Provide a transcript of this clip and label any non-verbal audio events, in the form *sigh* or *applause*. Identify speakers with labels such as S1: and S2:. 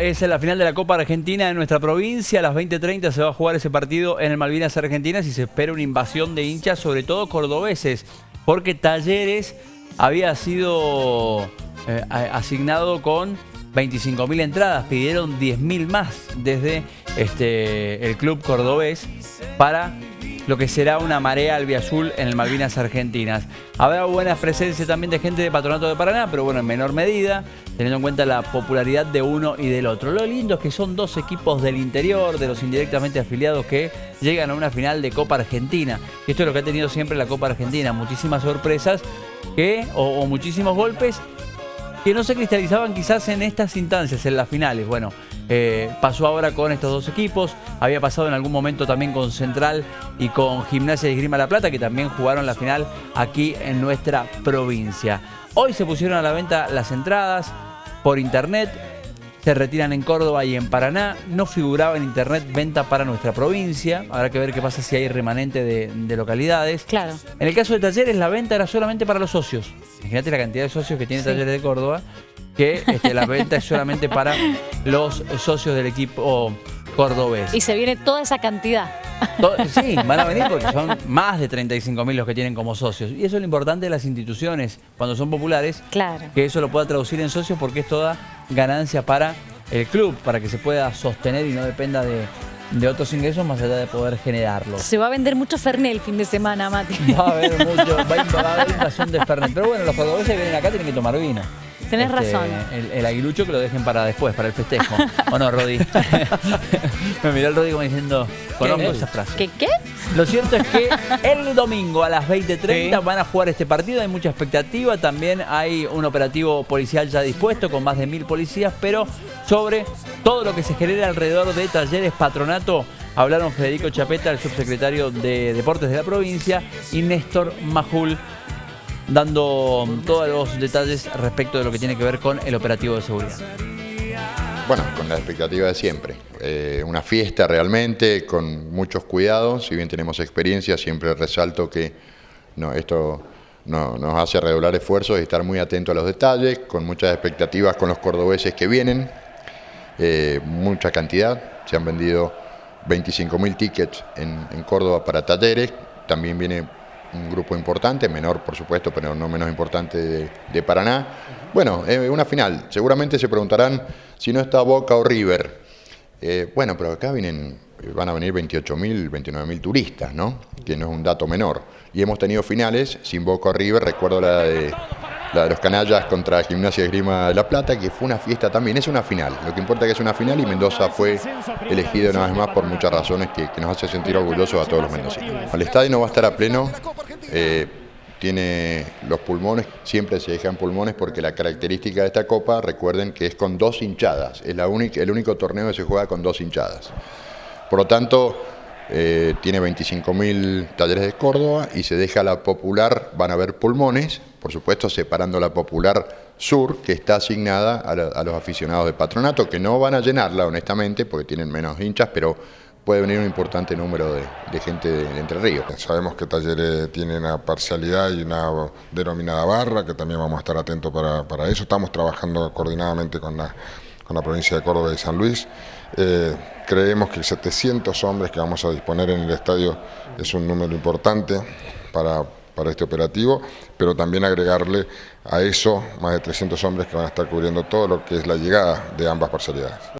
S1: es la final de la Copa Argentina en nuestra provincia. A las 20.30 se va a jugar ese partido en el Malvinas Argentinas y se espera una invasión de hinchas, sobre todo cordobeses, porque Talleres había sido eh, asignado con 25.000 entradas, pidieron 10.000 más desde este, el club cordobés para lo que será una marea albiazul en el Malvinas Argentinas. Habrá buena presencia también de gente de Patronato de Paraná, pero bueno, en menor medida, teniendo en cuenta la popularidad de uno y del otro. Lo lindo es que son dos equipos del interior, de los indirectamente afiliados, que llegan a una final de Copa Argentina. Esto es lo que ha tenido siempre la Copa Argentina, muchísimas sorpresas que, o muchísimos golpes que no se cristalizaban quizás en estas instancias, en las finales. Bueno, eh, pasó ahora con estos dos equipos, había pasado en algún momento también con Central y con Gimnasia de Grima La Plata, que también jugaron la final aquí en nuestra provincia. Hoy se pusieron a la venta las entradas por internet, se retiran en Córdoba y en Paraná. No figuraba en internet venta para nuestra provincia. Habrá que ver qué pasa si hay remanente de, localidades.
S2: Claro.
S1: En el caso de Talleres, la venta era solamente para los socios. Imagínate la cantidad de socios que tiene Talleres de Córdoba, que este, la venta es solamente para los socios del equipo cordobés.
S2: Y se viene toda esa cantidad.
S1: Sí, van a venir porque son más de 35.000 los que tienen como socios. Y eso es lo importante de las instituciones, cuando son populares,
S2: claro.
S1: que eso lo pueda traducir en socios porque es toda ganancia para el club, para que se pueda sostener y no dependa de, otros ingresos más allá de poder generarlos.
S2: Se va a vender mucho Fernet el fin de semana, Mati.
S1: Va a haber mucho, va a, haber invasión de Fernet. Pero bueno, los cordobeses que vienen acá tienen que tomar vino.
S2: Tenés
S1: este,
S2: razón.
S1: El, aguilucho que lo dejen para después, para el festejo. ¿O no, Rodi? *laughs* *laughs* Me miró el Rodi como diciendo, conozco esas frases.
S2: ¿Qué qué?
S1: Lo cierto es que *laughs* el domingo a las 20.30 van a jugar este partido, hay mucha expectativa, también hay un operativo policial ya dispuesto con más de mil policías, pero sobre todo lo que se genera alrededor de talleres patronato, hablaron Federico Chapeta, el subsecretario de Deportes de la provincia, y Néstor Majul, dando todos los detalles respecto de lo que tiene que ver con el operativo de seguridad.
S3: Bueno, con la expectativa de siempre. Eh, una fiesta realmente, con muchos cuidados. Si bien tenemos experiencia, siempre resalto que no, esto nos hace redoblar esfuerzos y estar muy atentos a los detalles, con muchas expectativas con los cordobeses que vienen. Eh, mucha cantidad, se han vendido 25.000 tickets en, en Córdoba para talleres. También viene un grupo importante, menor por supuesto, pero no menos importante de, Paraná. Bueno, eh, una final. Seguramente se preguntarán si no está Boca o River. Eh, bueno, pero acá vienen, van a venir 28.000, 29.000 turistas, ¿no? Que no es un dato menor. Y hemos tenido finales sin Boca o River, recuerdo la de la de los canallas contra Gimnasia de Grima de La Plata, que fue una fiesta también, es una final. Lo que importa es que es una final y Mendoza fue elegido una vez más por muchas razones que, nos hace sentir orgullosos a todos los mendocinos. El estadio no va a estar a pleno, eh, tiene los pulmones, siempre se dejan pulmones porque la característica de esta copa, recuerden que es con dos hinchadas, es la única, el único torneo que se juega con dos hinchadas. Por lo tanto, eh, tiene 25.000 talleres de Córdoba y se deja la popular, van a haber pulmones, por supuesto separando la popular sur, que está asignada a, los aficionados de patronato, que no van a llenarla honestamente, porque tienen menos hinchas, pero puede venir un importante número de, gente de, Entre Ríos.
S4: Sabemos que Talleres tiene una parcialidad y una denominada barra, que también vamos a estar atentos para, para eso. Estamos trabajando coordinadamente con la con la provincia de Córdoba y San Luis. Eh, creemos que 700 hombres que vamos a disponer en el estadio es un número importante para, para este operativo, pero también agregarle a eso más de 300 hombres que van a estar cubriendo todo lo que es la llegada de ambas parcialidades.